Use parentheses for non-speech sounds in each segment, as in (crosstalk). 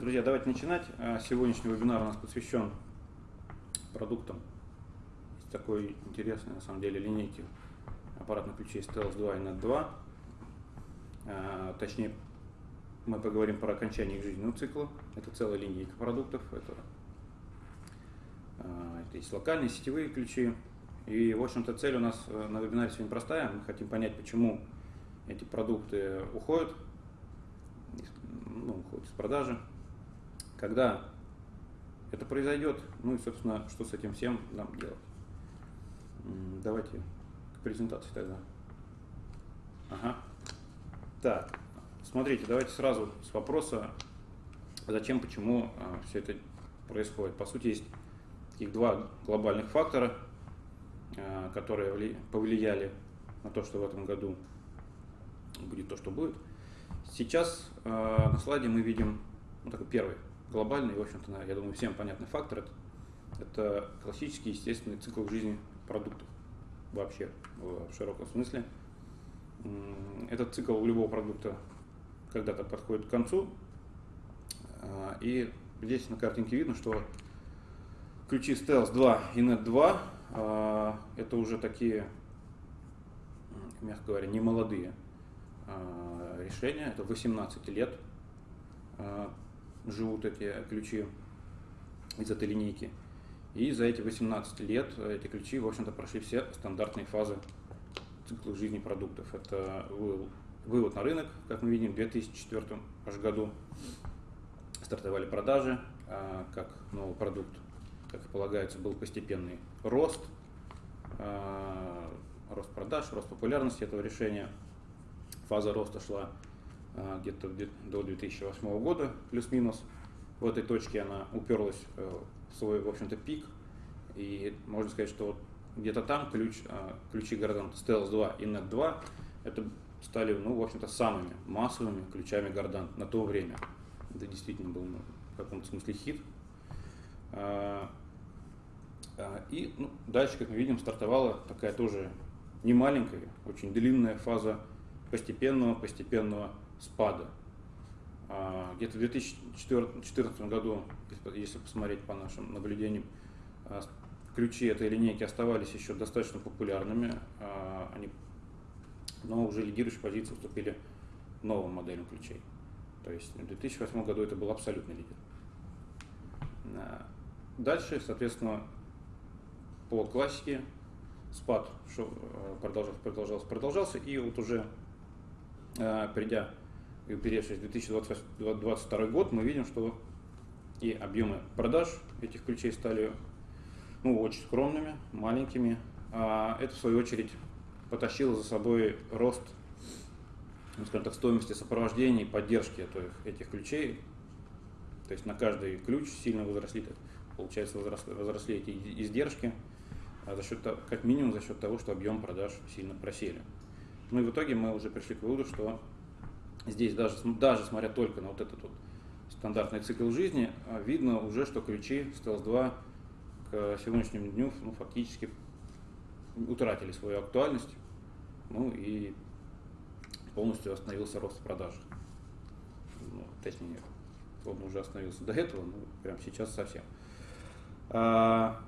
Друзья, давайте начинать. А, сегодняшний вебинар у нас посвящен продуктам. Есть такой интересной, на самом деле, линейки аппаратных ключей Stealth 2 и NET 2. А, точнее, мы поговорим про окончание их жизненного цикла. Это целая линейка продуктов. Это, а, это есть локальные сетевые ключи. И, в общем-то, цель у нас э, на вебинаре сегодня простая. Мы хотим понять, почему эти продукты уходят, ну, уходят из продажи, когда это произойдет, ну и, собственно, что с этим всем нам делать. Давайте к презентации тогда. Ага. Так, смотрите, давайте сразу с вопроса, зачем, почему а, все это происходит. По сути, есть таких два глобальных фактора, а, которые повлияли на то, что в этом году будет то, что будет. Сейчас а, на слайде мы видим ну, такой первый глобальный, в общем-то, я думаю, всем понятный фактор это, это классический естественный цикл жизни продуктов вообще в широком смысле. Этот цикл у любого продукта когда-то подходит к концу. А, и здесь на картинке видно, что ключи Stealth 2 и Net 2 а, это уже такие, мягко говоря, не молодые а, решения. Это 18 лет живут эти ключи из этой линейки. И за эти 18 лет эти ключи, в общем-то, прошли все стандартные фазы цикла жизни продуктов. Это вывод на рынок, как мы видим, в 2004 аж году стартовали продажи, а, как новый продукт, как и полагается, был постепенный рост, а, рост продаж, рост популярности этого решения. Фаза роста шла где-то до 2008 года, плюс-минус. В этой точке она уперлась э, в свой, в общем-то, пик. И можно сказать, что где-то там ключ, а, ключи Гордант Stealth 2 и Net 2 это стали, ну, в общем-то, самыми массовыми ключами Гордант на то время. Это действительно был ну, в каком-то смысле хит. И ну, дальше, как мы видим, стартовала такая тоже не маленькая, очень длинная фаза постепенного, постепенного спада. А, где-то в 2014 году, если посмотреть по нашим наблюдениям, а, ключи этой линейки оставались еще достаточно популярными, а, они, но уже лидирующие позиции уступили новым моделям ключей. То есть в 2008 году это был абсолютный лидер. Дальше, соответственно, по классике спад продолжался, продолжался, продолжался, и вот уже придя и уперевшись в 2022 год, мы видим, что и объемы продаж этих ключей стали ну, очень скромными, маленькими. А это, в свою очередь, потащило за собой рост ну, скажем так, стоимости сопровождения и поддержки этих ключей. То есть на каждый ключ сильно возросли, получается, возросли, возросли эти издержки, а за счет, как минимум за счет того, что объем продаж сильно просели. Ну и в итоге мы уже пришли к выводу, что здесь даже, даже смотря только на вот этот вот стандартный цикл жизни, а, видно уже, что ключи Stealth 2 к сегодняшнему дню ну, фактически утратили свою актуальность, ну и полностью остановился рост продаж. Ну, точнее, он уже остановился до этого, но прямо сейчас совсем. А,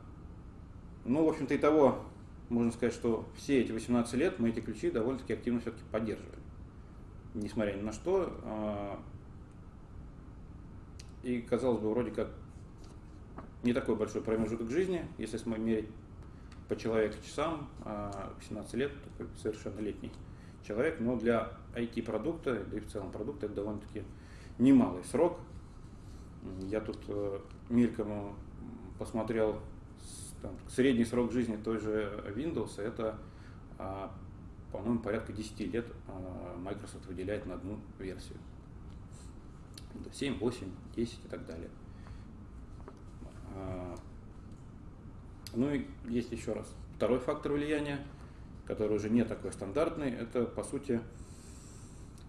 ну, в общем-то, и того, можно сказать, что все эти 18 лет мы эти ключи довольно-таки активно все-таки поддерживали несмотря ни на что. А, и казалось бы, вроде как не такой большой промежуток жизни, если мерить по человеку часам, 18 а, лет, такой совершеннолетний человек, но для IT-продукта, да и в целом продукта это довольно-таки немалый срок. Я тут э, мельком посмотрел там, средний срок жизни той же Windows, это а, по-моему, порядка 10 лет а, Microsoft выделяет на одну версию. 7, 8, 10 и так далее. А, ну и есть еще раз второй фактор влияния, который уже не такой стандартный, это по сути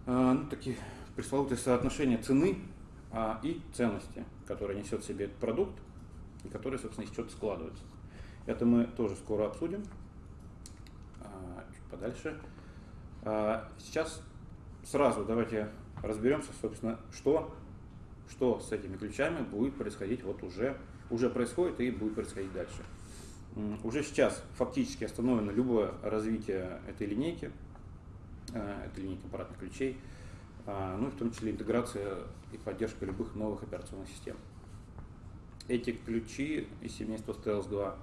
а, ну, такие пресловутые соотношения цены и ценности, которые несет в себе этот продукт и которые, собственно, из чего-то складываются. Это мы тоже скоро обсудим подальше. А, сейчас сразу давайте разберемся, собственно, что что с этими ключами будет происходить вот уже, уже происходит и будет происходить дальше. Уже сейчас фактически остановлено любое развитие этой линейки, э, этой линейки аппаратных ключей, а, ну и в том числе интеграция и поддержка любых новых операционных систем. Эти ключи из семейства Stealth 2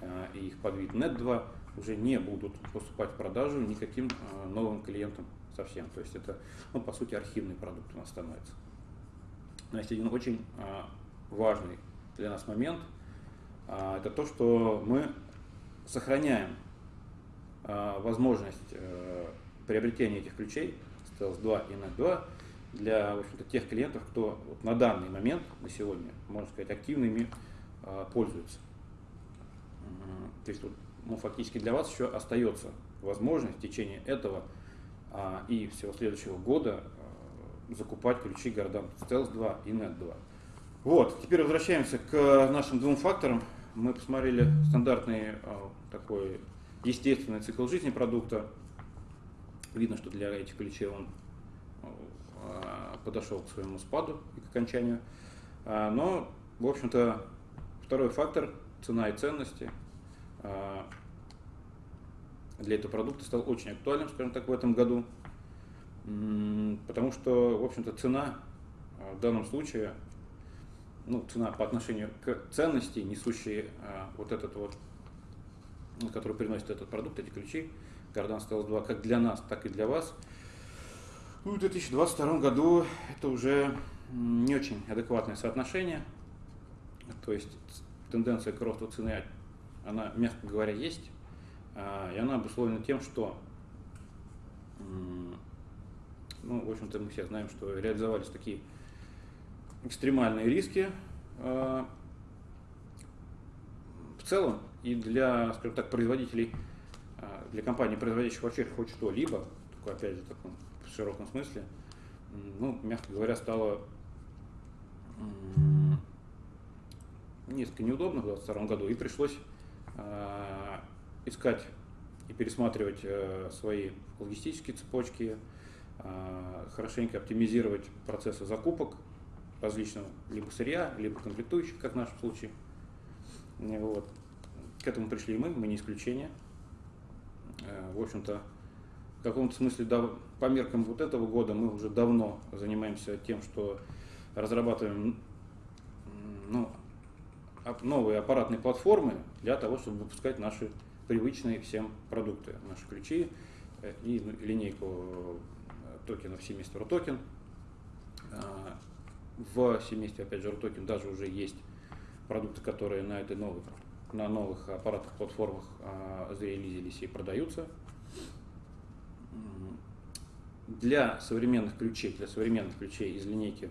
э, и их подвид Net 2 уже не будут поступать в продажу никаким э, новым клиентам совсем. То есть это, ну, по сути, архивный продукт у нас становится. Но есть один очень важный для нас момент – а, это то, что мы сохраняем а, возможность э, приобретения этих ключей Stealth 2 и NET 2 для в общем-то, тех клиентов, кто вот на данный момент, на сегодня, можно сказать, активно ими а, пользуется. То есть ну, фактически для вас еще остается возможность в течение этого и всего следующего года закупать ключи Гордан Stealth 2 и NET 2. Вот, теперь возвращаемся к нашим двум факторам мы посмотрели стандартный а, такой естественный цикл жизни продукта. Видно, что для этих ключей он а, подошел к своему спаду и к окончанию. А, но, в общем-то, второй фактор – цена и ценности для этого продукта стал очень актуальным, скажем так, в этом году. Потому что, в общем-то, цена в данном случае ну, цена по отношению к ценности, несущей а, вот этот вот, ну, который приносит этот продукт, эти ключи, Кардан Stealth 2, как для нас, так и для вас. Ну, в 2022 году это уже не очень адекватное соотношение, то есть тенденция к росту цены, она, мягко говоря, есть, а, и она обусловлена тем, что ну, в общем-то, мы все знаем, что реализовались такие экстремальные риски э, в целом. И для, скажем так, производителей, э, для компаний, производящих вообще хоть что-либо, только опять же таком в широком смысле, ну, мягко говоря, стало несколько неудобно в 2022 году, и пришлось искать и пересматривать свои логистические цепочки, хорошенько оптимизировать процессы закупок, различного либо сырья, либо комплектующих, как в нашем случае. Вот. К этому пришли мы, мы не исключение. Э, в общем-то, в каком-то смысле по меркам вот этого года мы уже давно занимаемся тем, что разрабатываем ну, новые аппаратные платформы для того, чтобы выпускать наши привычные всем продукты, наши ключи э, и линейку э, токенов семейства RUTOKEN в семействе, опять же, RUTOKEN даже уже есть продукты, которые на этой новой, на новых аппаратных платформах зарелизились и продаются. Для современных ключей, для современных ключей из линейки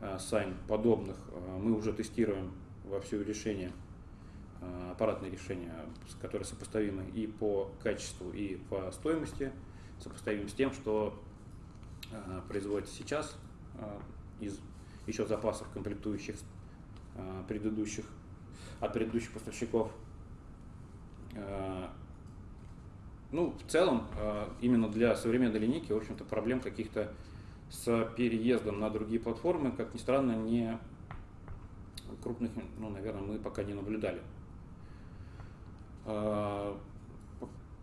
Sign подобных мы уже тестируем во все решения, а, аппаратные решения, которые сопоставимы и по качеству, и по стоимости, сопоставим с тем, что а, производится сейчас а, из еще запасов комплектующих предыдущих, от предыдущих поставщиков. Ну, в целом, именно для современной линейки, в общем-то, проблем каких-то с переездом на другие платформы, как ни странно, не крупных, ну, наверное, мы пока не наблюдали.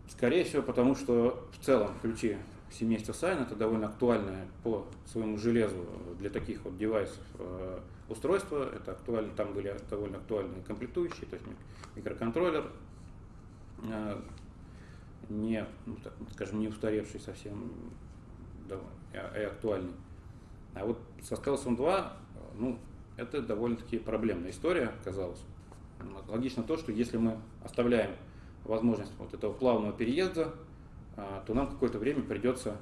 Скорее всего, потому что в целом ключи семейство Сайн это довольно актуальное по своему железу для таких вот девайсов э, устройство. Это актуально, там были довольно актуальные комплектующие, то есть микроконтроллер, э, не, ну, скажем, не устаревший совсем, и актуальный. А вот со Stealth 2, ну, это довольно-таки проблемная история, казалось. Логично то, что если мы оставляем возможность вот этого плавного переезда а, то нам какое-то время придется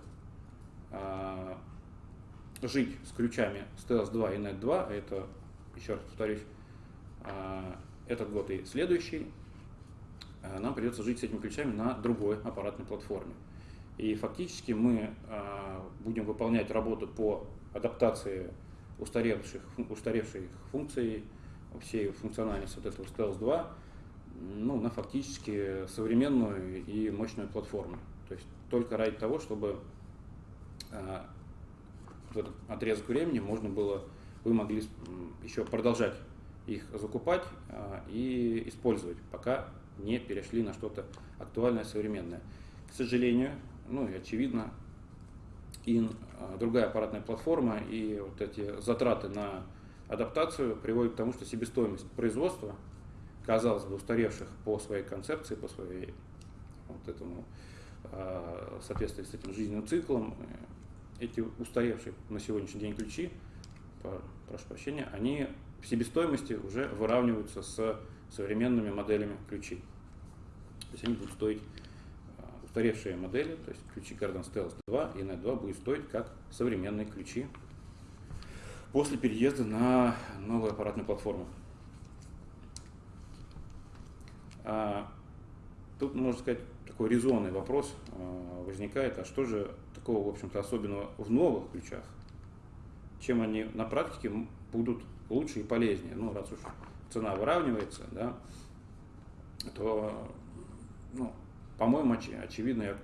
а, жить с ключами Stealth 2 и Net 2, это, еще раз повторюсь, а, этот год и следующий, нам придется жить с этими ключами на другой аппаратной платформе. И фактически мы будем выполнять работу по адаптации устаревших, устаревших функций, всей функциональности вот этого Stealth 2 ну, на фактически современную и мощную платформу. То есть только ради того, чтобы э, в этот отрезок времени можно было вы могли еще продолжать их закупать и использовать, пока не перешли на что-то актуальное, современное. К сожалению, ну и очевидно, и другая аппаратная платформа и вот эти затраты на адаптацию приводят к тому, что себестоимость производства, казалось бы, устаревших по своей концепции, по своей вот этому а, соответствии с этим жизненным циклом, э, эти устаревшие на сегодняшний день ключи, прошу прощения, они в себестоимости уже выравниваются с современными моделями ключей. То есть они будут стоить а, устаревшие модели, то есть ключи Garden Stealth 2 и Net 2 будут стоить как современные ключи после переезда на новую аппаратную платформу. А, тут, можно сказать, такой резонный вопрос а, возникает, а что же такого, в общем-то, особенного в новых ключах? Чем они на практике будут лучше и полезнее? Ну, раз уж цена выравнивается, да, то, ну, по-моему, оч очевидно, э,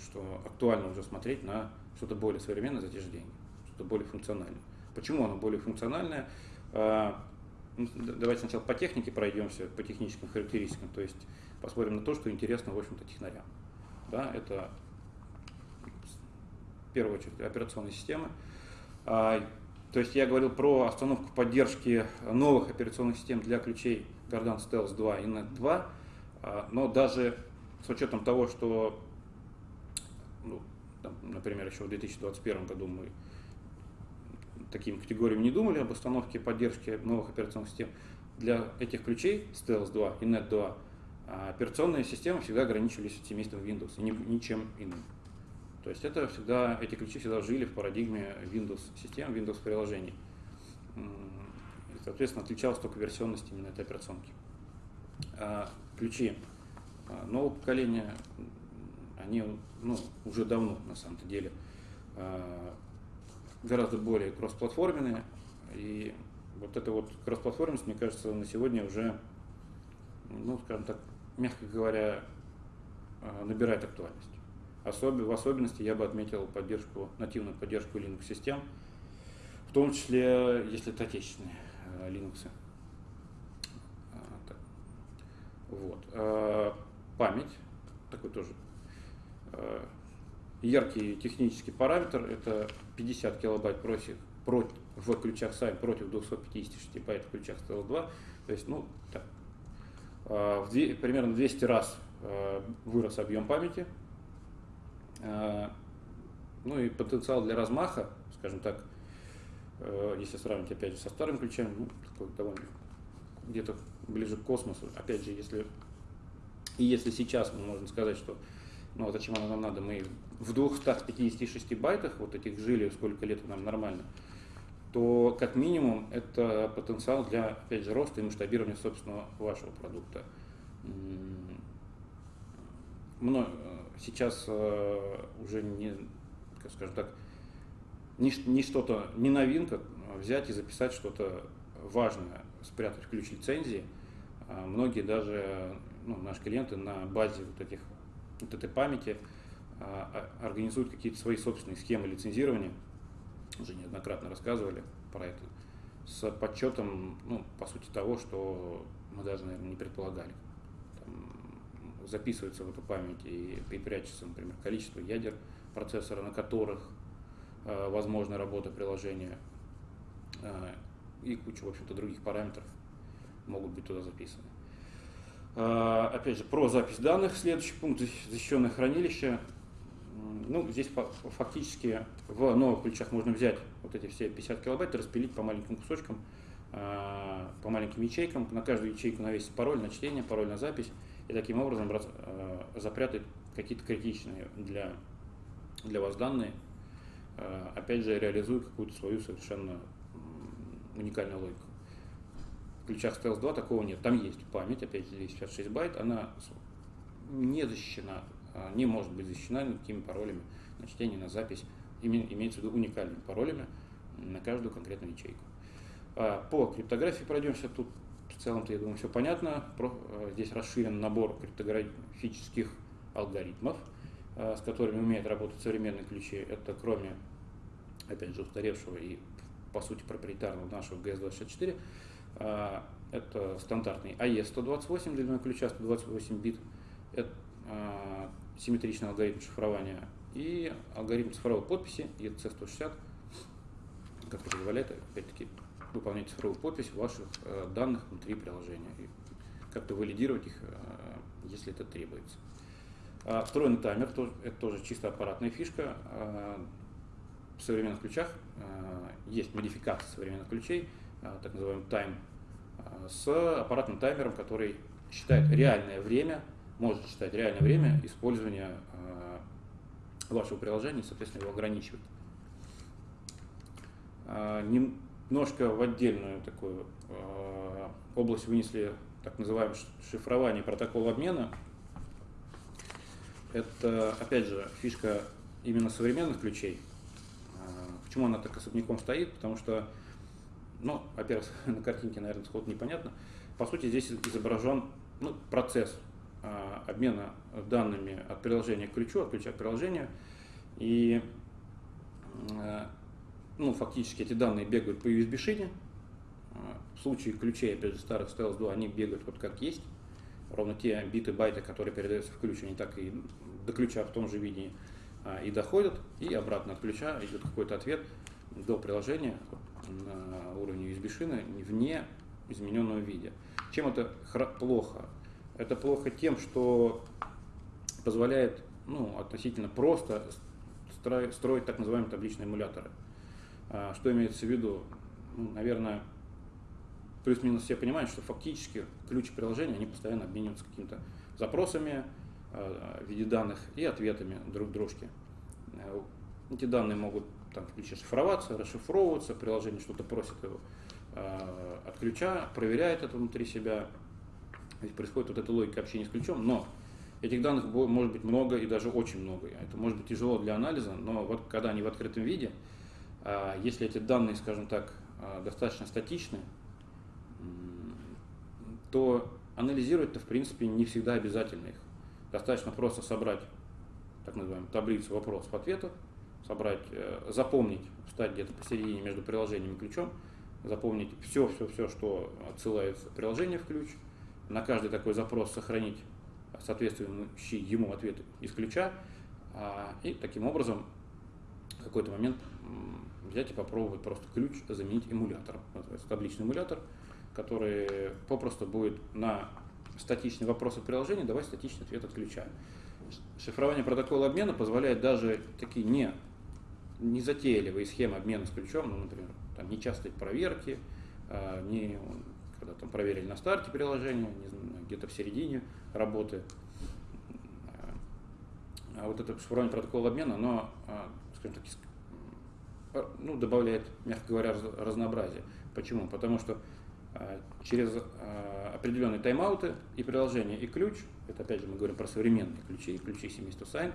что актуально уже смотреть на что-то более современное за те же деньги, что-то более функциональное. Почему оно более функциональное? А, ну, давайте сначала по технике пройдемся, по техническим характеристикам, то есть посмотрим на то, что интересно, в общем-то, технарям. Да, это в первую очередь операционные системы. А, то есть я говорил про остановку поддержки новых операционных систем для ключей Gardan Stealth 2 и Net 2, а, но даже с учетом того, что, ну, там, например, еще в 2021 году мы такими категориями не думали об установке поддержки новых операционных систем. Для этих ключей Stealth 2 и Net 2 а, операционные системы всегда ограничивались семейством Windows и ничем иным. То есть это всегда, эти ключи всегда жили в парадигме Windows систем, Windows приложений. И, соответственно, отличалась только версионность именно этой операционки. А ключи а, нового поколения, они ну, уже давно на самом-то деле гораздо более кроссплатформенные. И вот эта вот кроссплатформенность, мне кажется, на сегодня уже, ну, скажем так, мягко говоря, а, набирает актуальность. Особ... В особенности я бы отметил поддержку, нативную поддержку Linux-систем, в том числе, если это отечественные э, Linux. А, вот. Память, такой тоже яркий технический параметр, это 50 килобайт против, против, в ключах SAI против 256 байт в ключах STL2. То есть, ну, так, а, в две, примерно 200 раз а, вырос объем памяти. А, ну и потенциал для размаха, скажем так, если сравнить опять же со старым ключами, ну, довольно где-то ближе к космосу. Опять же, если и если сейчас мы можем сказать, что ну зачем оно нам надо, мы в 256 байтах вот этих жили, сколько лет нам нормально, то как минимум это потенциал для, опять же, роста и масштабирования собственного вашего продукта. Сейчас э, уже не, скажем так, не, не что-то, не новинка, взять и записать что-то важное, спрятать ключ лицензии. А многие даже, ну, наши клиенты на базе вот этих вот этой памяти а, а, организуют какие-то свои собственные схемы лицензирования, уже неоднократно рассказывали про это, с подсчетом, ну, по сути, того, что мы даже, наверное, не предполагали. Там записывается в эту память и, и прячется, например, количество ядер процессора, на которых э, возможна работа приложения, э, и куча, в общем-то, других параметров могут быть туда записаны. А, опять же, про запись данных, следующий пункт, защищенное хранилище. Ну, здесь фактически в новых ключах можно взять вот эти все 50 килобайт и распилить по маленьким кусочкам, а, по маленьким ячейкам. На каждую ячейку навесить пароль на чтение, пароль на запись. И таким образом а, запрятать какие-то критичные для, для вас данные. Опять же, реализуя какую-то свою совершенно уникальную логику. В ключах Stealth 2 такого нет. Там есть память, опять же, 256 байт, она не защищена, а, не может быть защищена никакими паролями на чтение, на запись. Имеется в виду уникальными паролями на каждую конкретную ячейку. А, по криптографии пройдемся. Тут в целом-то, я думаю, все понятно. А, здесь расширен набор криптографических алгоритмов, с которыми умеют работать современные ключи. Это кроме, опять же, устаревшего и по сути, проприетарного нашего GS24. Это стандартный AE128 длиной ключа 128 бит. Это симметричный алгоритм шифрования и алгоритм цифровой подписи EC160, который позволяет, опять-таки, выполнять цифровую подпись ваших э, данных внутри приложения и как-то валидировать их, э, если это требуется. А встроенный таймер, это тоже чисто аппаратная фишка. А, в современных ключах а, есть модификация современных ключей, так называемый тайм, с аппаратным таймером, который считает реальное время, может считать реальное время использования вашего приложения соответственно, его ограничивать. Немножко в отдельную такую область вынесли так называемое шифрование протокола обмена – это, опять же, фишка именно современных ключей. Почему она так особняком стоит? Потому что, ну, во-первых, (laughs) на картинке, наверное, сход непонятно. По сути, здесь изображен ну, процесс обмена данными от приложения к ключу, от ключа к приложению. И а, ну, фактически эти данные бегают по USB-шине. В случае ключей, опять же, старых Stylus 2, они бегают вот как есть ровно те биты, байты, которые передаются в ключ, они так и до ключа в том же виде а, и доходят, и обратно от ключа идет какой-то ответ до приложения на уровне USB-шины в не измененном виде. Чем это плохо? Это плохо тем, что позволяет ну, относительно просто строить так называемые табличные эмуляторы. А, что имеется в виду? Ну, наверное, плюс-минус все понимают, что фактически ключ приложения, они постоянно обмениваются какими-то запросами э, в виде данных и ответами друг дружке. Э, эти данные могут там, в ключе шифроваться, расшифровываться, приложение что-то просит его э, от ключа, проверяет это внутри себя. Здесь происходит вот эта логика общения с ключом, но этих данных может быть много и даже очень много. Это может быть тяжело для анализа, но вот когда они в открытом виде, если эти данные, скажем так, достаточно статичны, то анализировать-то, в принципе, не всегда обязательно их. Достаточно просто собрать так называемую таблицу вопросов-ответов, собрать, э, запомнить, встать где-то посередине между приложением и ключом, запомнить все-все-все, что отсылается приложение в ключ, на каждый такой запрос сохранить соответствующий ему ответ из ключа, а, и таким образом в какой-то момент взять и попробовать просто ключ заменить эмулятором. Называется табличный эмулятор – который попросту будет на статичный вопрос от приложения давать статичный ответ от ключа. Шифрование протокола обмена позволяет даже такие не, не затейливые схемы обмена с ключом, ну, например, там нечастые проверки, а, не, когда там проверили на старте приложения, где-то в середине работы. А вот это шифрование протокола обмена, оно, а, скажем так, ну, добавляет, мягко говоря, разнообразие. Почему? Потому что а, через а, определенные тайм-ауты и приложение, и ключ, это опять же мы говорим про современные ключи, ключи семейства Sign,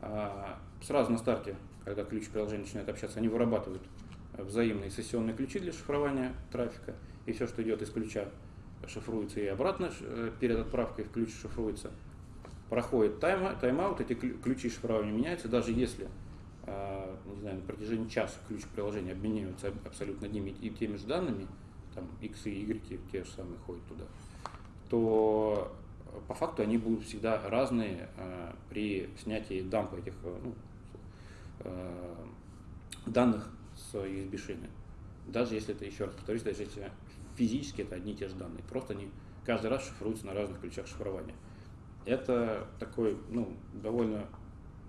а, сразу на старте, когда ключ и приложение начинают общаться, они вырабатывают взаимные сессионные ключи для шифрования трафика, и все, что идет из ключа, шифруется и обратно э, перед отправкой в ключ шифруется. Проходит тайм, тайм-аут, эти ключи шифрования меняются, даже если не знаю, на протяжении часа ключ приложения обмениваются абсолютно одними и теми же данными, там X и Y те же самые ходят туда, то по факту они будут всегда разные э, при снятии дампа этих э, ну, э, данных с USB шины. Даже если это, еще раз повторюсь, даже если физически это одни и те же данные, просто они каждый раз шифруются на разных ключах шифрования. Это такой, ну, довольно,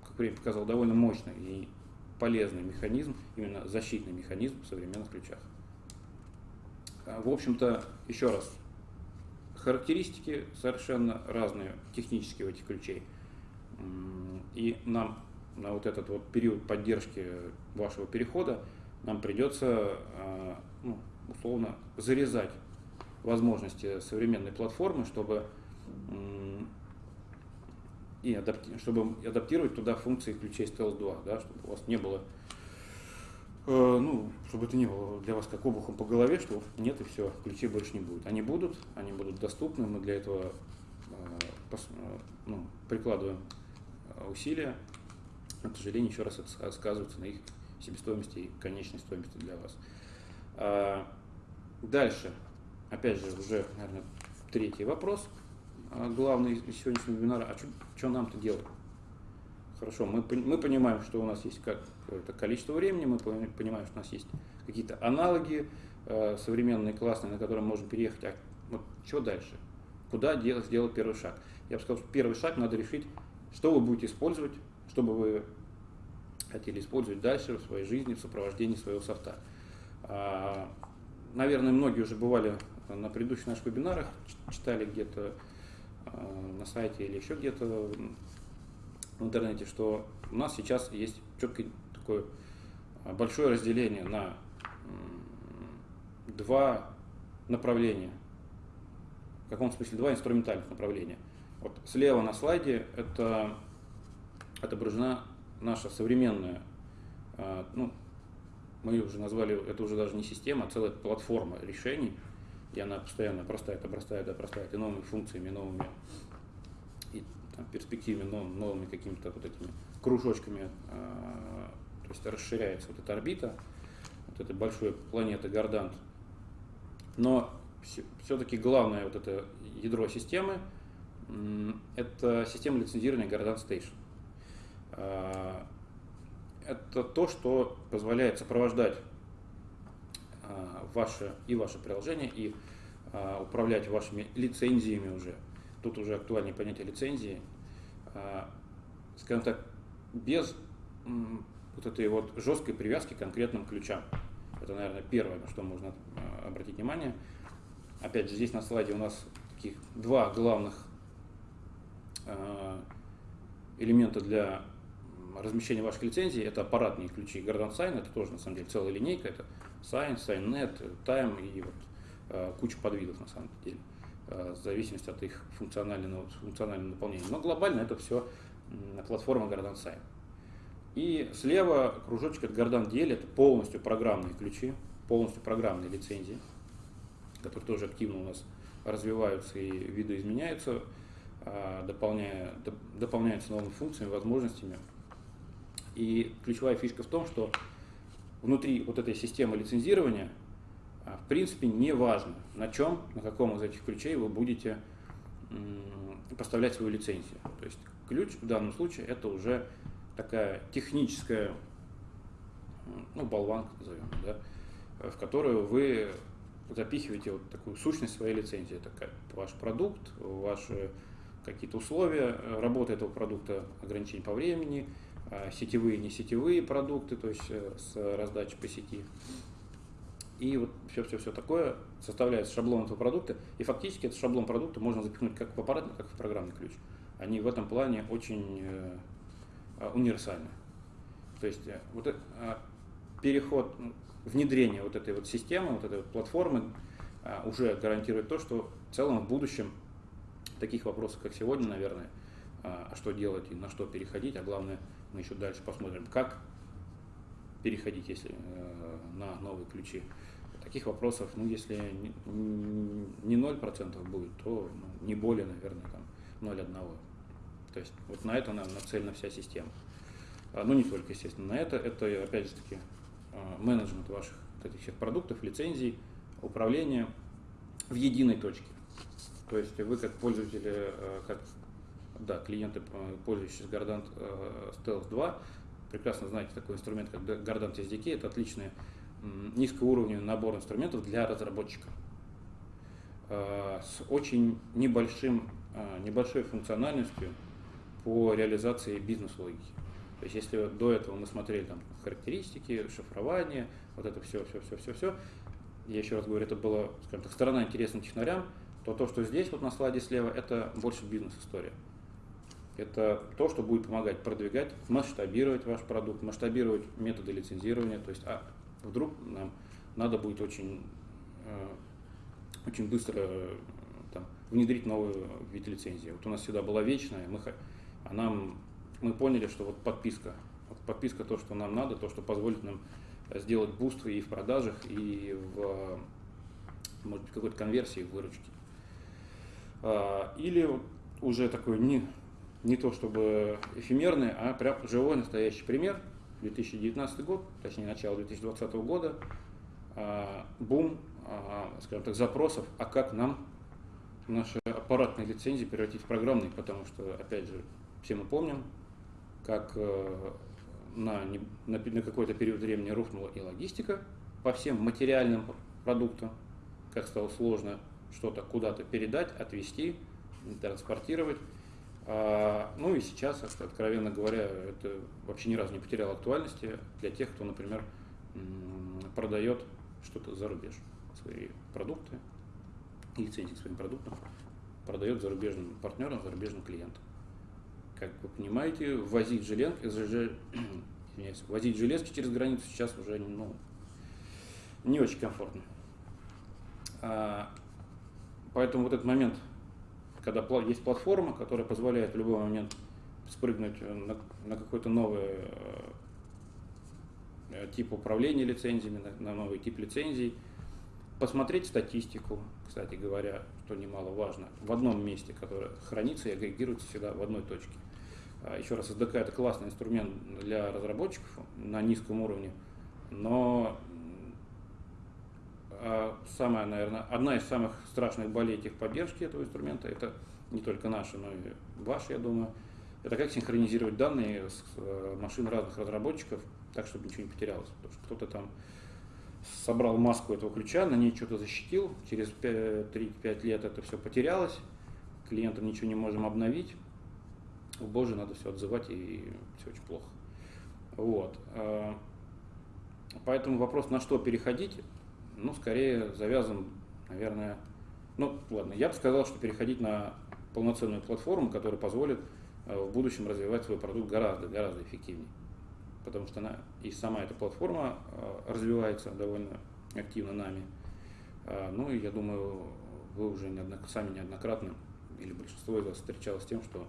как время показал, довольно мощный и полезный механизм, именно защитный механизм в современных ключах. А, в общем-то, еще раз, характеристики совершенно разные технические у этих ключей. И нам на вот этот вот период поддержки вашего перехода нам придется, а, ну, условно, зарезать возможности современной платформы, чтобы и адапти чтобы адаптировать туда функции ключей Stealth 2, да, чтобы у вас не было Э, ну, чтобы это не было для вас как обухом по голове, что нет и все, ключей больше не будет. Они будут, они будут доступны, мы для этого э, э, ну, прикладываем усилия, но, к сожалению, еще раз это сказывается на их себестоимости и конечной стоимости для вас. Дальше, опять же, уже, наверное, третий вопрос, а, главный из сегодняшнего вебинара, а что нам-то делать? Хорошо, мы, мы понимаем, что у нас есть какое-то количество времени, мы понимаем, что у нас есть какие-то аналоги э, современные, классные, на которые мы можем переехать. А вот что дальше? Куда делать, сделать первый шаг? Я бы сказал, что первый шаг надо решить, что вы будете использовать, чтобы вы хотели использовать дальше в своей жизни, в сопровождении своего софта. А, наверное, многие уже бывали на предыдущих наших вебинарах, читали где-то а, на сайте или еще где-то в интернете, что у нас сейчас есть четкое такое а, большое разделение на два направления. В каком смысле два инструментальных направления. Вот слева на слайде это отображена наша современная, а, ну, мы ее уже назвали, это уже даже не система, а целая платформа решений, и она постоянно простает, обрастает, обрастает и новыми функциями, новыми и там, перспективами, нов, новыми какими-то вот этими кружочками, а, то есть расширяется вот эта орбита, вот этой большой планеты Гордант. Но все-таки главное вот это ядро системы, это система лицензирования Гордант Station. А, это то, что позволяет сопровождать а, ваше и ваше приложение, и а, управлять вашими лицензиями уже. Тут уже актуальнее понятие лицензии. Скажем так, без вот этой вот жесткой привязки к конкретным ключам. Это, наверное, первое, на что можно обратить внимание. Опять же, здесь на слайде у нас таких два главных элемента для размещения ваших лицензий, это аппаратные ключи Gardant Sign, это тоже на самом деле целая линейка, это Sign, SignNet, Time и вот э, куча подвидов на самом деле, э, в зависимости от их функционального, функционального наполнения. Но глобально это все платформа Gardant Sign. И слева кружочек это Gardant DL, это полностью программные ключи, полностью программные лицензии, которые тоже активно у нас развиваются и видоизменяются, э, дополняя, дополняются новыми функциями, возможностями. И ключевая фишка в том, что внутри вот этой системы лицензирования а, в принципе не важно, на чем, на каком из этих ключей вы будете поставлять свою лицензию. То есть ключ в данном случае это уже такая техническая, ну, болванка назовем, да, в которую вы запихиваете вот такую сущность своей лицензии. Это ваш продукт, ваши какие-то условия работы этого продукта, ограничения по времени, а, сетевые, не сетевые продукты, то есть э, с раздачей по сети. И вот все-все-все такое составляется шаблон этого продукта. И фактически этот шаблон продукта можно запихнуть как в аппаратный, как в программный ключ. Они в этом плане очень э, универсальны. То есть э, вот переход, внедрение вот этой вот системы, вот этой вот платформы уже гарантирует то, что в целом в будущем таких вопросов, как сегодня, наверное, а что делать и на что переходить, а главное – мы еще дальше посмотрим, как переходить, если э, на новые ключи. Таких вопросов, ну, если не 0% будет, то ну, не более, наверное, там 0,1. То есть вот на это нам нацелена вся система. А, ну, не только, естественно, на это. Это, опять же таки, э, менеджмент ваших вот этих всех продуктов, лицензий, управление в единой точке. То есть вы как пользователи, э, как да, клиенты, э, пользующиеся Gardant э, Stealth 2, прекрасно знаете такой инструмент, как Gardant SDK. Это отличный низкоуровневый набор инструментов для разработчиков э, с очень небольшим, небольшой функциональностью по реализации бизнес-логики. То есть если до этого мы смотрели там характеристики, шифрование, вот это все, все, все, все, все, я еще раз говорю, это была, скажем так, сторона интересна технарям, то то, что здесь вот на слайде слева, это больше бизнес-история. Это то, что будет помогать продвигать, масштабировать ваш продукт, масштабировать методы лицензирования. То есть, а вдруг нам надо будет очень, э, очень быстро э, там, внедрить новый вид лицензии. Вот у нас всегда была вечная, мы, а нам, мы поняли, что вот подписка, вот подписка то, что нам надо, то, что позволит нам сделать буст и в продажах, и в может быть, какой-то конверсии в выручке. А, или уже такой не, не то чтобы эфемерный, а прям живой настоящий пример. 2019 год, точнее начало 2020 года. а, бум, а, скажем так, запросов, а как нам наши аппаратные лицензии превратить в программные, потому что, опять же, все мы помним, как э, на, на, на какой-то период времени рухнула и логистика по всем материальным продуктам, как стало сложно что-то куда-то передать, отвезти, транспортировать. А, ну и сейчас, откровенно говоря, это вообще ни разу не потеряло актуальности для тех, кто, например, продает что-то за рубеж, свои продукты, лицензии к своим продуктам, продает зарубежным партнерам, зарубежным клиентам. Как вы понимаете, возить, желез, (clears throat) извиняюсь, возить железки через границу сейчас уже ну, не очень комфортно. А, поэтому вот этот момент, когда есть платформа, которая позволяет в любой момент спрыгнуть на, на какой-то новый э, тип управления лицензиями, на, на новый тип лицензий, посмотреть статистику, кстати говоря, что немаловажно, в одном месте, которое хранится и агрегируется всегда в одной точке. А, еще раз, SDK это классный инструмент для разработчиков на низком уровне, но самая, наверное, одна из самых страшных болей техподдержки этого инструмента, это не только наши, но и ваши, я думаю, это как синхронизировать данные с э, машин разных разработчиков, так, чтобы ничего не потерялось. Потому что кто-то там собрал маску этого ключа, на ней что-то защитил, через 3-5 лет это все потерялось, клиентам ничего не можем обновить, о боже, надо все отзывать и все очень плохо. Вот. А, поэтому вопрос, на что переходить, ну, скорее завязан, наверное, ну, ладно, я бы сказал, что переходить на полноценную платформу, которая позволит э, в будущем развивать свой продукт гораздо, гораздо эффективнее. Потому что она и сама эта платформа э, развивается довольно активно нами. А, ну и я думаю, вы уже сами неоднократно, или большинство из вас встречалось с тем, что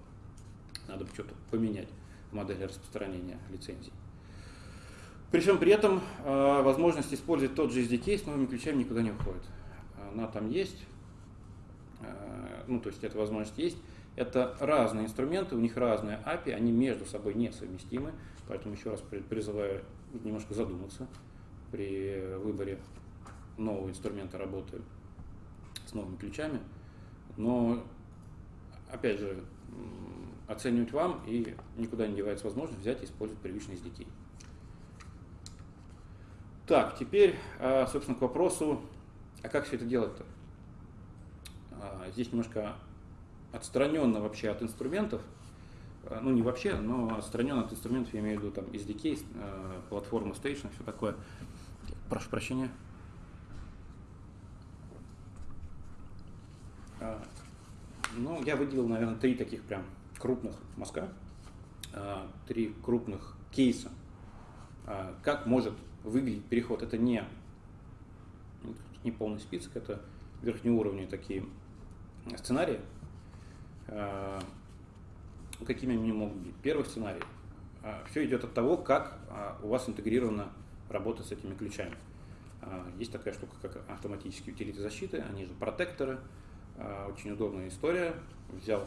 надо что-то поменять в модели распространения лицензий. Причем при этом э, возможность использовать тот же SDK с новыми ключами никуда не уходит. Она там есть, э, ну то есть эта возможность есть. Это разные инструменты, у них разные API, они между собой несовместимы, поэтому еще раз призываю немножко задуматься при выборе нового инструмента работы с новыми ключами. Но, опять же, оценивать вам и никуда не девается возможность взять и использовать привычный SDK. Так, теперь, а, собственно, к вопросу, а как все это делать-то? А, здесь немножко отстраненно вообще от инструментов, а, ну не вообще, но отстраненно от инструментов, я имею в виду там SDK, платформа Station, все такое. Прошу прощения. Ну, я выделил, наверное, три таких прям крупных мазка, три крупных кейса, как может выглядит переход. Это не, не полный список, это верхнеуровневые такие сценарии. А, какими они могут быть? Первый сценарий. А, Все идет от того, как а, у вас интегрирована работа с этими ключами. Есть такая штука, как автоматические утилиты защиты, они же протекторы. Очень удобная история. Взял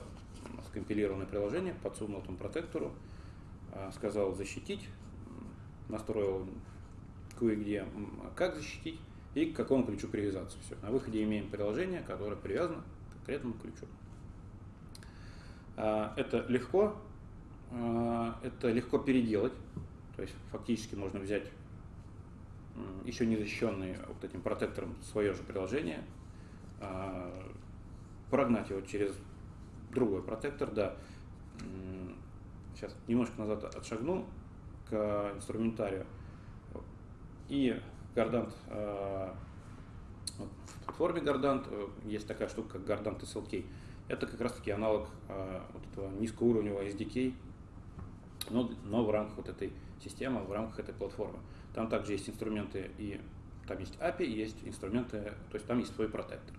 скомпилированное приложение, подсунул этому протектору, сказал защитить, настроил кое-где, как защитить и к какому ключу привязаться. Все. На выходе имеем приложение, которое привязано к конкретному ключу. А, это легко, а, это легко переделать, то есть фактически можно взять еще не защищенный вот этим протектором свое же приложение, а, прогнать его через другой протектор, да. Сейчас немножко назад отшагну к инструментарию. И Гордант, э, в платформе Гордант э, есть такая штука, как Гордант SLK. Это как раз таки аналог э, вот этого низкоуровневого SDK, но, но в рамках вот этой системы, в рамках этой платформы. Там также есть инструменты и там есть API, есть инструменты, то есть там есть свой протектор.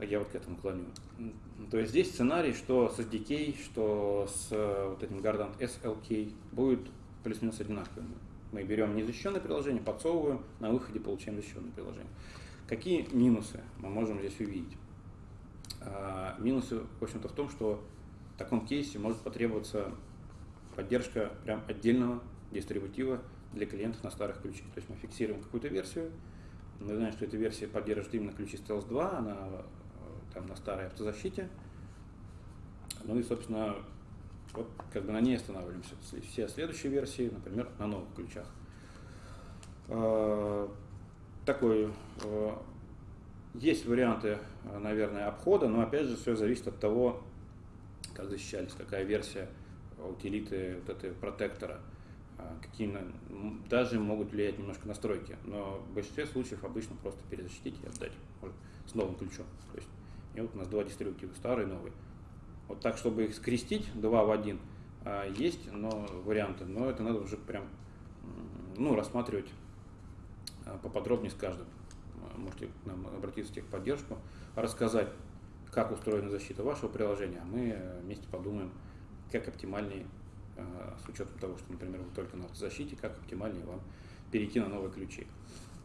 Я вот к этому клоню. То есть здесь сценарий, что с SDK, что с вот этим Gardant SLK будет плюс-минус одинаковым. Мы берем незащищенное приложение, подсовываем, на выходе получаем защищенное приложение. Какие минусы мы можем здесь увидеть? А, минусы, в общем-то, в том, что в таком кейсе может потребоваться поддержка прям отдельного дистрибутива для клиентов на старых ключах. То есть мы фиксируем какую-то версию, Мы знаем, что эта версия поддерживает именно ключи Stealth 2, она э, там на старой автозащите. Ну и, собственно, вот как бы на ней останавливаемся. Все следующие версии, например, на новых ключах. Э, такой э, есть варианты, наверное, обхода, но опять же все зависит от того, как защищались, какая версия утилиты вот этой протектора, а, какие даже могут влиять немножко настройки, но в большинстве случаев обычно просто перезащитить и отдать может, с новым ключом. То есть, и вот у нас два дистрибутива, старый и новый. Вот так, чтобы их скрестить, два в один, а, есть но, варианты, но это надо уже прям ну, рассматривать а, поподробнее с каждым. Можете к нам обратиться в техподдержку, рассказать, как устроена защита вашего приложения, а мы вместе подумаем, как оптимальнее, э, с учетом того, что, например, вы только на автозащите, как оптимальнее вам перейти на новые ключи.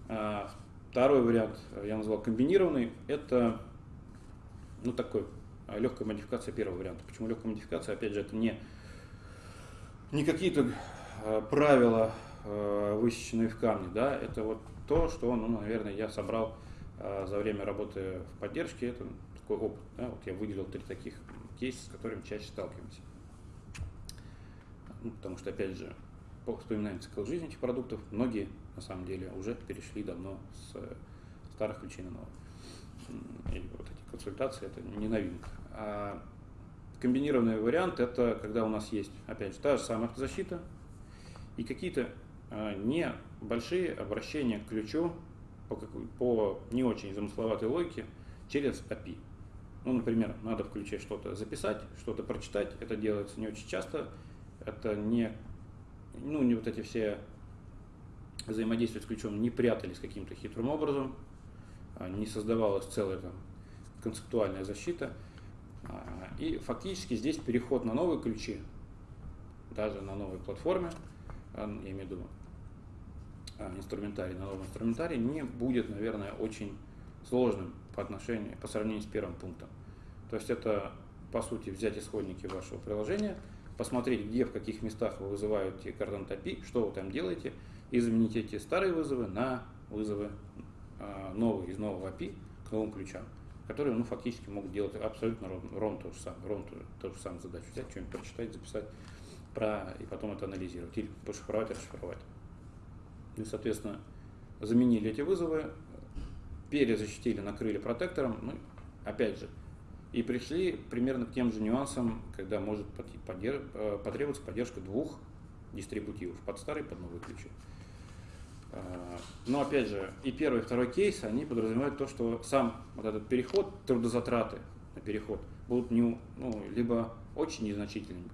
А, второй вариант, э, я назвал комбинированный, это ну, такой э, легкая модификация первого варианта. Почему легкая модификация? Опять же, это не, не какие-то правила, высеченные в камне, да, это вот то, что, ну, наверное, я собрал за время работы в поддержке, это такой опыт. Да? Вот я выделил три таких кейса, с которыми чаще сталкиваемся. Ну, потому что, опять же, вспоминаем цикл жизни этих продуктов, многие, на самом деле, уже перешли давно с старых ключей на новые. И вот эти консультации – это не новинка. А комбинированный вариант – это когда у нас есть, опять же, та же самая автозащита и какие-то а, небольшие обращения к ключу по, по не очень замысловатой логике через API. Ну, например, надо в ключе что-то записать, что-то прочитать. Это делается не очень часто. Это не, ну, не вот эти все взаимодействия с ключом не прятались каким-то хитрым образом, а не создавалась целая там, концептуальная защита. А, и фактически здесь переход на новые ключи, даже на новой платформе, а, я имею в виду инструментарий, на новом инструментарии, не будет, наверное, очень сложным по отношению, по сравнению с первым пунктом. То есть это, по сути, взять исходники вашего приложения, посмотреть, где, в каких местах вы вызываете Cardant API, что вы там делаете, и заменить эти старые вызовы на вызовы новые из нового API к новым ключам, которые ну, фактически могут делать абсолютно ровно, то же самое, ровно ту, же самую задачу, взять что-нибудь прочитать, записать, про, и потом это анализировать, или пошифровать, расшифровать. И, соответственно, заменили эти вызовы, перезащитили, накрыли протектором, ну, опять же, и пришли примерно к тем же нюансам, когда может э, потребоваться поддержка двух дистрибутивов, под старый под новый ключи. А, но опять же, и первый, и второй кейс, они подразумевают то, что сам вот этот переход, трудозатраты на переход будут не, ну, либо очень незначительными,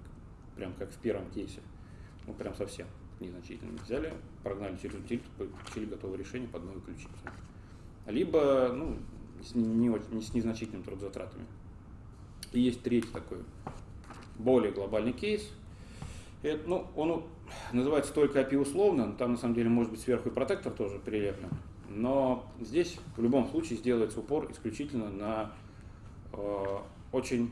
прям как в первом кейсе, ну прям совсем незначительными. Взяли, прогнали через утилиту, получили готовое решение под новый ключи либо ну, с, не, не, с незначительными трудозатратами. И есть третий такой более глобальный кейс. Это, ну, он называется только API условно, там на самом деле может быть сверху и протектор тоже прилеплен. Но здесь в любом случае сделается упор исключительно на э, очень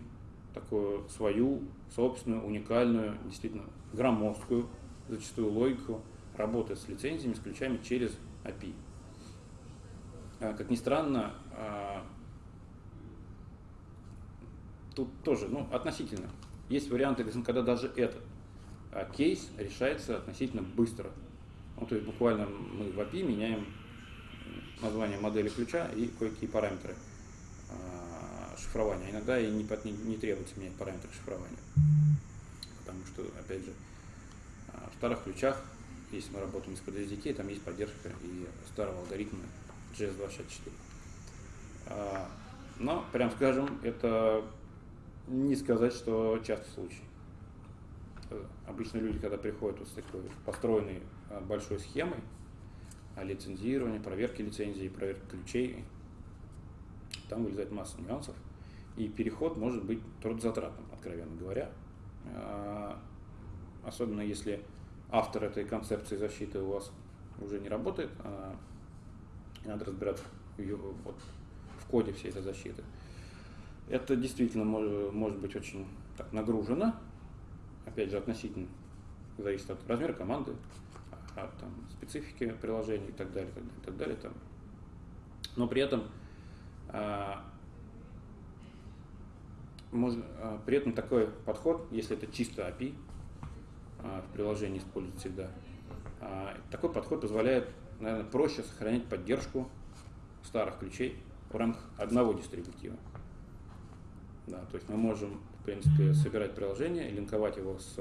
такую свою собственную, уникальную, действительно громоздкую, зачастую логику работы с лицензиями, с ключами через API. А, как ни странно, а, тут тоже, ну, относительно. Есть варианты, когда даже этот кейс решается относительно быстро. Ну, то есть буквально мы в API меняем название модели ключа и кое-какие параметры шифрования. Иногда и не, не, требуется менять параметры шифрования. Потому что, опять же, в старых ключах, если мы работаем с PDSDK, там есть поддержка и старого алгоритма GS264. А, но, прям скажем, это не сказать, что частый случай. Обычно люди, когда приходят вот с такой построенной а, большой схемой лицензирования, проверки лицензии, проверки ключей, там вылезает масса нюансов. И переход может быть трудозатратным, откровенно говоря. А, особенно если автор этой концепции защиты у вас уже не работает, надо разбираться в, вот, в коде всей этой защиты. Это действительно может, может быть очень так, нагружено, опять же, относительно зависит от размера команды, от там, специфики приложения и так далее, так далее, так далее. Там Но при этом можно, при этом такой подход, если это чисто API, в приложении используют всегда, такой подход позволяет, наверное, проще сохранять поддержку старых ключей в рамках одного дистрибутива. Да, то есть мы можем, принципе, собирать приложение, линковать его с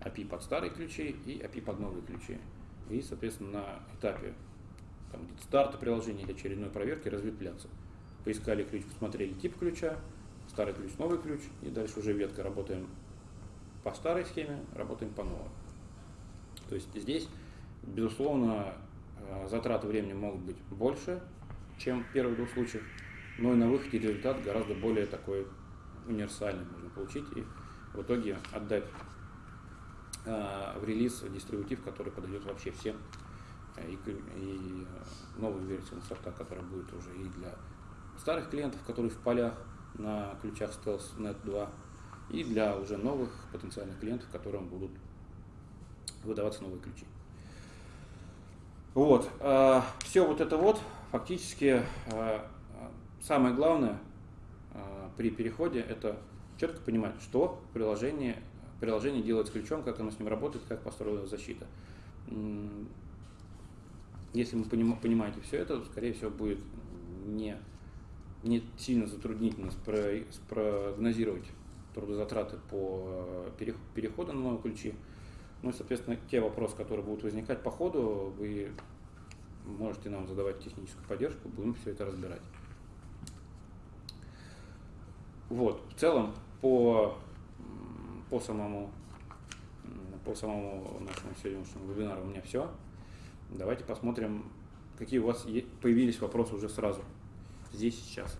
API под старые ключи и API под новые ключи. И, соответственно, на этапе там, старта приложения или очередной проверки разветвляться. Поискали ключ, посмотрели тип ключа, старый ключ, новый ключ, и дальше уже ветка работаем по старой схеме, работаем по новой. То есть здесь, безусловно, э, затраты времени могут быть больше, чем в первых двух случаях, но и на выходе результат гораздо более такой универсальный можно получить и в итоге отдать э, в релиз дистрибутив, который подойдет вообще всем, э, и, и новую версию софта, которая будет уже и для старых клиентов, которые в полях на ключах Stealth Net 2, и для уже новых потенциальных клиентов, которым будут выдаваться новые ключи. Вот, э, все вот это вот фактически э, самое главное э, при переходе это четко понимать, что приложение, приложение делает с ключом, как оно с ним работает, как построена защита. Если вы понимаете все это, скорее всего, будет не, не сильно затруднительно спрогнозировать трудозатраты по э, переходу на новые ключи. Ну и, соответственно, те вопросы, которые будут возникать по ходу, вы можете нам задавать техническую поддержку, будем все это разбирать. Вот, в целом, по, по самому по самому нашему сегодняшнему вебинару у меня все. Давайте посмотрим, какие у вас появились вопросы уже сразу, здесь сейчас.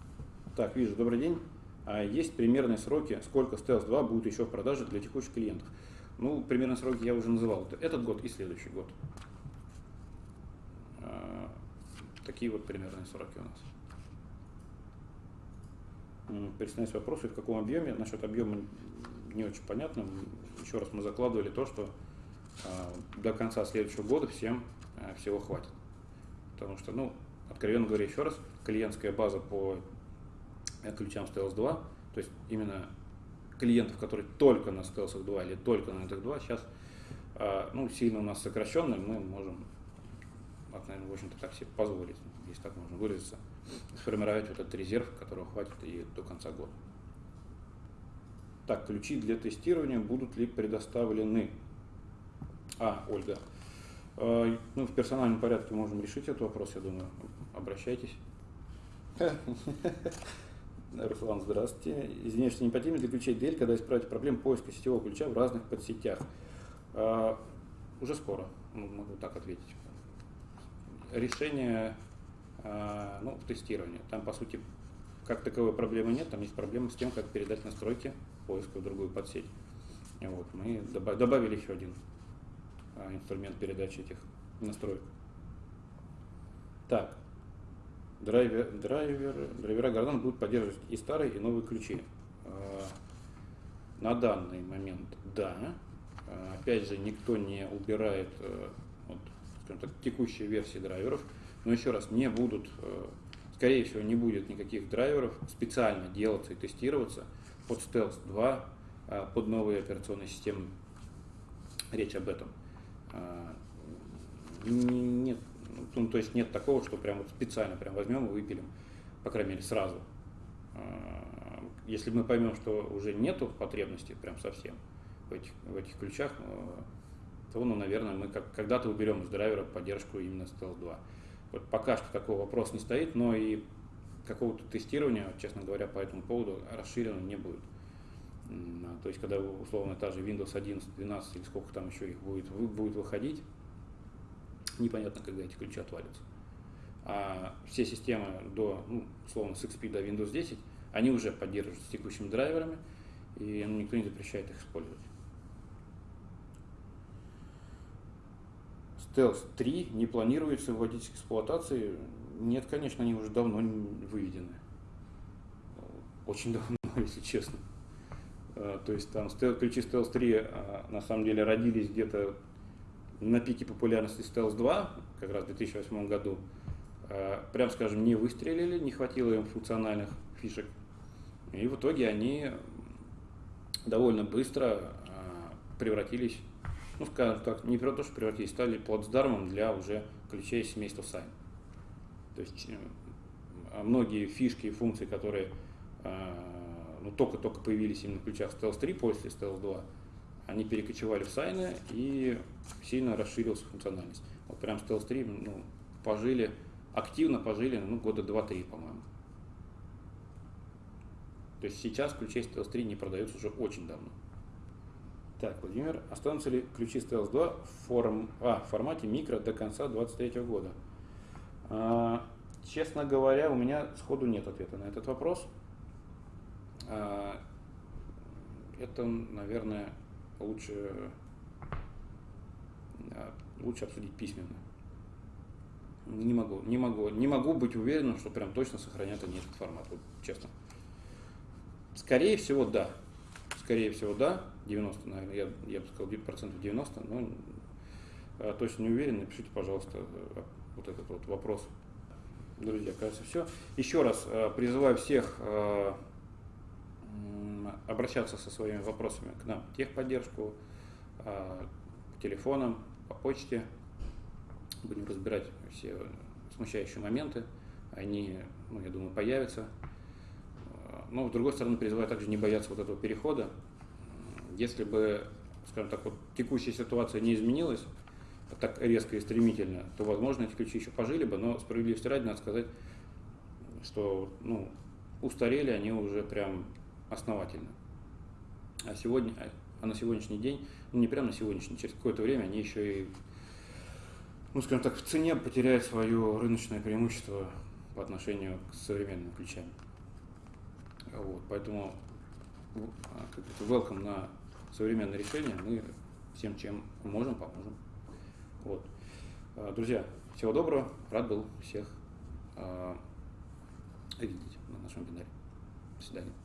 Так, вижу, добрый день. А есть примерные сроки, сколько Stealth 2 будет еще в продаже для текущих клиентов? Ну, примерные сроки я уже называл. Это этот год и следующий год. А, такие вот примерные сроки у нас. Присоединяюсь вопросы, в каком объеме. Насчет объема не очень понятно. Еще раз мы закладывали то, что а, до конца следующего года всем а, всего хватит. Потому что, ну, откровенно говоря, еще раз, клиентская база по ключам Stealth 2, то есть именно клиентов, которые только на Stealth 2 или только на NTX 2, сейчас ну, сильно у нас сокращенная, мы можем наверное, в общем-то, так себе позволить, если так можно выразиться, сформировать вот этот резерв, которого хватит и до конца года. Так, ключи для тестирования будут ли предоставлены? А, Ольга. Э, ну, в персональном порядке можем решить этот вопрос, я думаю. Обращайтесь. (laughs) Руслан, здравствуйте. Извиняюсь, что не потребно для ключей DL, когда исправить проблему поиска сетевого ключа в разных подсетях. Э, уже скоро, могу так ответить решение а, ну, тестирования. Там, по сути, как таковой проблемы нет, там есть проблема с тем, как передать настройки поиска в другую подсеть. Вот, мы добавили еще один а, инструмент передачи этих настроек. Так, драйвер, драйвер, драйвера Гордон будут поддерживать и старые, и новые ключи. А, на данный момент да. Опять же, никто не убирает э, скажем так, текущей версии драйверов. Но еще раз, не будут, э, скорее всего, не будет никаких драйверов специально делаться и тестироваться под Stealth 2, э, под новые операционные системы. Речь об этом. Э, нет, ну, то есть нет такого, что прям вот специально прям возьмем и выпилим, по крайней мере, сразу. Если мы поймем, что уже нету потребности прям совсем в этих, в этих ключах, то, ну, наверное, мы как, когда-то уберем из драйвера поддержку именно Stealth 2. Вот пока что такой вопрос не стоит, но и какого-то тестирования, честно говоря, по этому поводу расширено не будет. А, то есть, когда условно та же Windows 11, 12 или сколько там еще их будет, будет выходить, непонятно, когда эти ключи отвалятся. А все системы до, ну, условно, с XP до Windows 10, они уже поддерживаются текущими драйверами, и ну, никто не запрещает их использовать. Stealth 3 не планируется вводить к эксплуатации. Нет, конечно, они уже давно выведены. Очень давно, (laughs) если честно. А, то есть там ключи Stealth 3 а, на самом деле родились где-то на пике популярности Stealth 2, как раз в 2008 году. прям скажем, не выстрелили, не хватило им функциональных фишек. И в итоге они довольно быстро превратились, ну, скажем так, не то, что превратились, стали плацдармом для уже ключей семейства Sign. То есть э, многие фишки и функции, которые ну, только-только появились именно в ключах Stealth 3 после Stealth 2, они перекочевали в сайны и сильно расширилась функциональность. Вот прям Stealth 3 ну, пожили, активно пожили ну, года 2-3, по-моему. То есть сейчас ключи Stealth 3 не продаются уже очень давно. Так, Владимир, останутся ли ключи Stealth 2 в, форм, а, в формате микро до конца 2023 года? А, честно говоря, у меня сходу нет ответа на этот вопрос. А, это, наверное, лучше, а, лучше обсудить письменно. Не могу, не могу, не могу быть уверенным, что прям точно сохранят они этот формат, вот, честно. Скорее всего, да. Скорее всего, да. 90, наверное, я, я бы сказал, процентов 90, но а, точно не уверен. Напишите, пожалуйста, вот этот вот вопрос. Друзья, кажется, все. Еще раз призываю всех обращаться со своими вопросами к нам техподдержку, по телефонам, по почте. Будем разбирать все смущающие моменты. Они, ну, я думаю, появятся. А, но, с другой стороны, призываю также не бояться вот этого перехода. Если бы, скажем так, вот текущая ситуация не изменилась так резко и стремительно, то, возможно, эти ключи еще пожили бы, но справедливости ради надо сказать, что ну, устарели они уже прям основательно. А сегодня, а на сегодняшний день, ну не прямо на сегодняшний, через какое-то время они еще и, ну скажем так, в цене потеряют свое рыночное преимущество по отношению к современным ключам. Вот, поэтому а, как это, welcome на современное решение, мы всем, чем можем, поможем. Вот. А, друзья, всего доброго, рад был всех видеть на нашем вебинаре. До свидания.